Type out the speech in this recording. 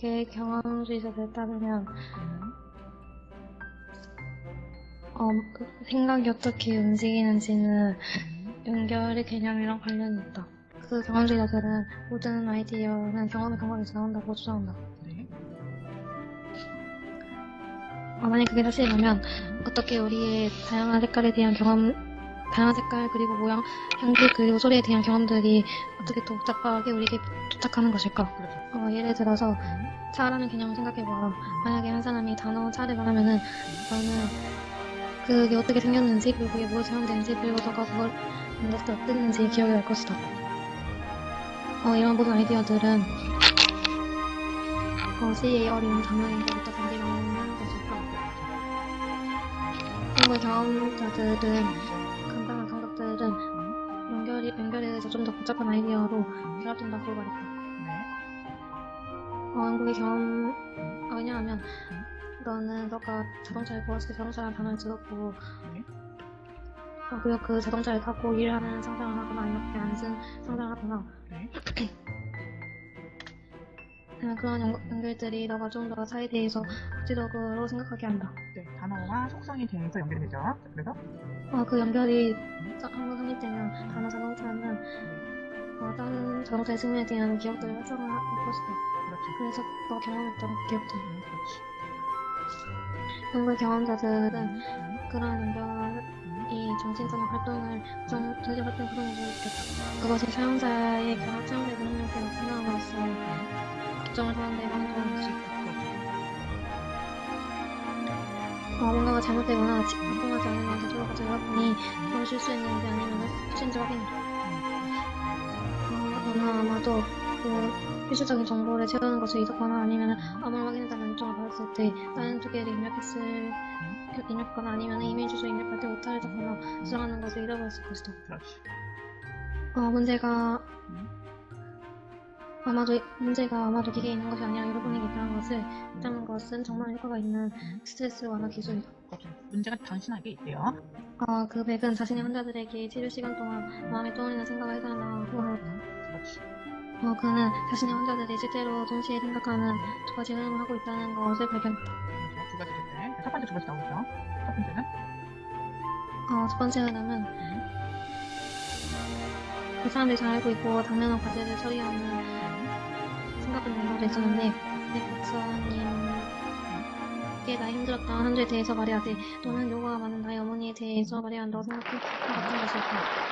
그게 경험주의자들 따르면 음. 어, 그 생각이 어떻게 움직이는지는 음. 연결의 개념이랑 관련이 있다. 그 경험주의자들은 모든 아이디어는 경험의 근거에서 나온다고 주장한다. 네. 어, 만약 그게 사실이라면 어떻게 우리의 다양한 색깔에 대한 경험, 다양한 색깔 그리고 모양, 향기 그리고 소리에 대한 경험들이 어떻게 또 복잡하게 우리에게 도착하는 것일까? 그렇죠. 어, 예를 들어서 음. 차라는 개념을 생각해보아. 만약에 한 사람이 단어 차를 말하면은 너는 그게 어떻게 생겼는지 그리고 그게 무엇에 사용되는지 그리고 너가 그걸 만졌을 때 어땠는지 기억이 날 것이다. 어, 이런 모든 아이디어들은 어, 시의 어린 단어에서부터 단지 나오는 것일까? 한국의 경험자들은 복잡한 아이디어로 결합된다고 말했다. 네. 어, 한국의 경험, 어, 왜냐하면, 너는 너가 자동차를 보았을 때 자동차라는 단어를 들었고, 네. 어, 그리고 그 자동차를 타고 일을 하는 상상을 하거나, 이렇게 앉은 상상을 하거나, 네. 어, 그런 연, 연결들이 너가 좀더 타에 대해서 구체적으로 생각하게 한다. 네. 단어와 속성에 대해서 연결이 되죠. 그래서 어, 그 연결이 한번 성립되면 단어 자동차는, 어, 다른 자동차의 승리에 대한 기억들을 활성화할 것이다. 그렇죠. 그래서 너가 경험했던 기억들. 음, 그렇지. 한국의 경험자들은 음. 그러한 연결이 정신적인 활동을 정, 정신 활동 구성을 보여주겠다. 그것이 사용자의 경험 체험의 능력을 나타남으로써 특정을 하는 데 방해를 수 있다. 어, 뭔가가 잘못되거나 지- 통하지 않으면 대조가 들어가보니 그걸 실수했는지 아니면 실수인지 확인해라. 어, 너는 아마도 그 필수적인 정보를 채우는 것을 잊었거나 아니면 암호를 확인해달라는 요청을 받았을 때 다른 두 개를 입력했을 입력하거나 아니면 이메일 주소 입력할 때 오타를 잡거나 수정하는 것을 잃어버렸을 것이다. 어, 문제가 음. 아마도 문제가 아마도 기계에 있는 것이 아니라 여러분에게 있다는 것을 있다는 것은 정말 효과가 있는 스트레스 완화 기술이다. 문제가 당신에게 있대요. 어, 그 백은 자신의 환자들에게 치료 시간 동안 마음에 떠오르는 생각을 해달라고 하였다. 그렇지. 어, 그는 자신의 환자들이 실제로 동시에 생각하는 두 가지 흐름을 하고 있다는 것을 발견했다. 두 가지 됐네. 첫 번째 두 가지 나오죠. 첫 번째는 어, 첫 번째 흐름은 음. 그 사람들이 잘 알고 있고 당면한 과제를 처리하는 내용도 있었는데 내 박사님께 나의 힘들었던 한 주에 대해서 말해야 돼. 또는 요가가 많은 나의 어머니에 대해서 말해야 한다고 생각해. 같은 것일까